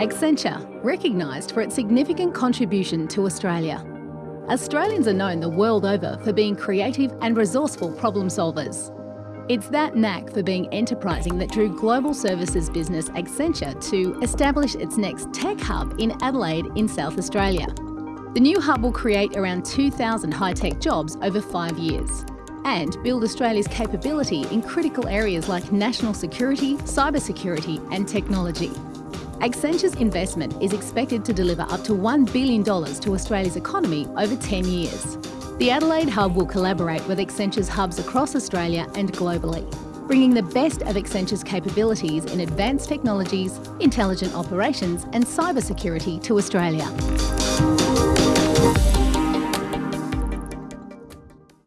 Accenture, recognised for its significant contribution to Australia. Australians are known the world over for being creative and resourceful problem solvers. It's that knack for being enterprising that drew global services business Accenture to establish its next tech hub in Adelaide in South Australia. The new hub will create around 2,000 high-tech jobs over five years and build Australia's capability in critical areas like national security, cybersecurity and technology. Accenture's investment is expected to deliver up to $1 billion to Australia's economy over 10 years. The Adelaide Hub will collaborate with Accenture's hubs across Australia and globally, bringing the best of Accenture's capabilities in advanced technologies, intelligent operations and cybersecurity to Australia.